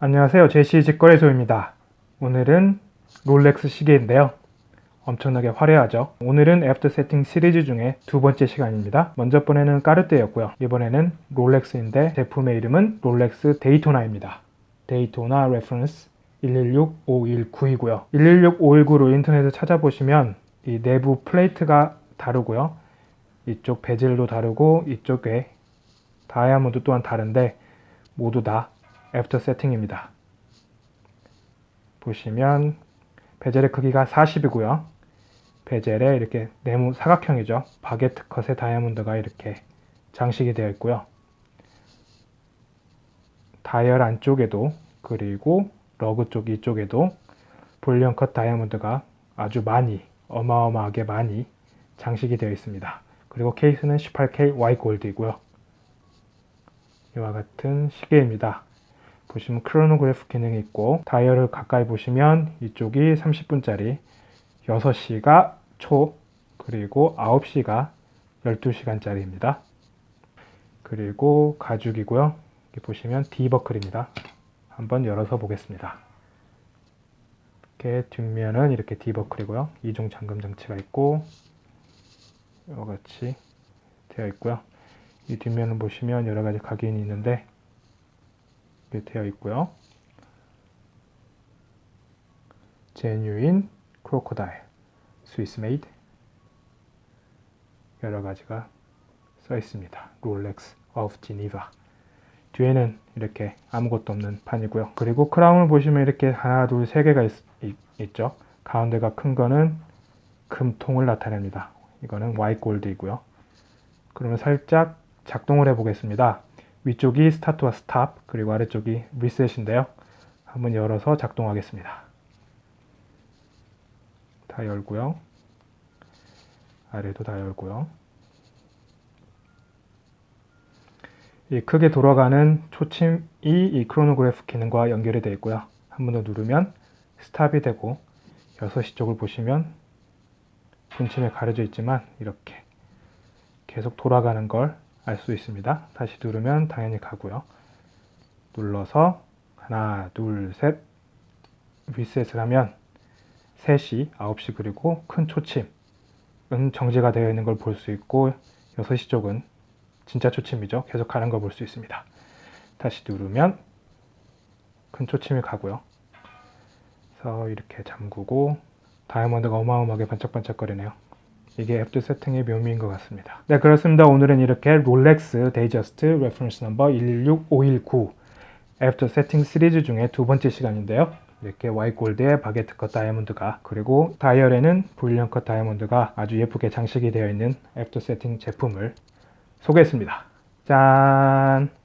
안녕하세요. 제시 직거래소입니다. 오늘은 롤렉스 시계인데요. 엄청나게 화려하죠? 오늘은 after 세팅 시리즈 중에 두 번째 시간입니다. 먼저 번에는 까르띠에였고요. 이번에는 롤렉스인데 제품의 이름은 롤렉스 데이토나입니다. 데이토나 reference 116519이고요. 116519로 인터넷에 찾아보시면 이 내부 플레이트가 다르고요. 이쪽 bezel도 다르고 이쪽에 다이아몬드 또한 다른데 모두 다 after 세팅입니다. 보시면 bezel의 크기가 40이고요. bezel에 이렇게 네모 사각형이죠. baguette cut의 다이아몬드가 이렇게 장식이 되어 있고요. 다이얼 안쪽에도 그리고 lug 쪽 이쪽에도 brilliant cut 다이아몬드가 아주 많이 어마어마하게 많이 장식이 되어 있습니다. 그리고 케이스는 18K Y 골드이고요. 이와 같은 시계입니다. 보시면 크로노그래프 기능이 있고 다이얼을 가까이 보시면 이쪽이 30분짜리 6시가 초 그리고 9시가 12시간짜리입니다. 그리고 가죽이고요. 여기 보시면 D버클입니다. 한번 열어서 보겠습니다. 이렇게 뒷면은 이렇게 D버클이고요. 이중 잠금 장치가 있고 이와 같이 되어 있고요. 이 뒷면을 보시면 여러 가지 각인이 있는데 되어 있고요. genuine crocodile Swiss made 여러 가지가 써 있습니다. Rolex of Geneva 뒤에는 이렇게 아무것도 없는 판이고요. 그리고 크라운을 보시면 이렇게 하나 둘 세 개가 있, 있, 죠 가운데가 큰 거는 금통을 나타냅니다. 이거는 white gold이고요. 그러면 살짝 작동을 해 보겠습니다. 위쪽이 스타트와 stop 그리고 아래쪽이 리셋인데요. 한번 열어서 작동하겠습니다. 다 열고요. 아래도 다 열고요. 이 크게 돌아가는 초침이 이 크로노그래프 기능과 연결이 되어 있고요. 한 번 더 누르면 스탑이 되고 6시 쪽을 보시면 분침에 가려져 있지만 이렇게 계속 돌아가는 걸 알 수 있습니다. 다시 누르면 당연히 가고요. 눌러서 하나, 둘, 셋 리셋을 하면 3시, 9시 그리고 큰 초침은 정지가 되어 있는 걸 볼 수 있고 6시 쪽은 진짜 초침이죠. 계속 가는 걸 볼 수 있습니다. 다시 누르면 큰 초침이 가고요. 그래서 이렇게 잠그고 다이아몬드가 어마어마하게 반짝반짝거리네요. 이게 after 세팅의 묘미인 것 같습니다. 네 그렇습니다. 오늘은 이렇게 롤렉스 데이저스트 reference number 116519 after 세팅 시리즈 중에 두 번째 시간인데요. 이렇게 white gold에 baguette cut 다이아몬드가 그리고 다이얼에는 brilliant cut 다이아몬드가 아주 예쁘게 장식이 되어 있는 after 세팅 제품을 소개했습니다. 짠!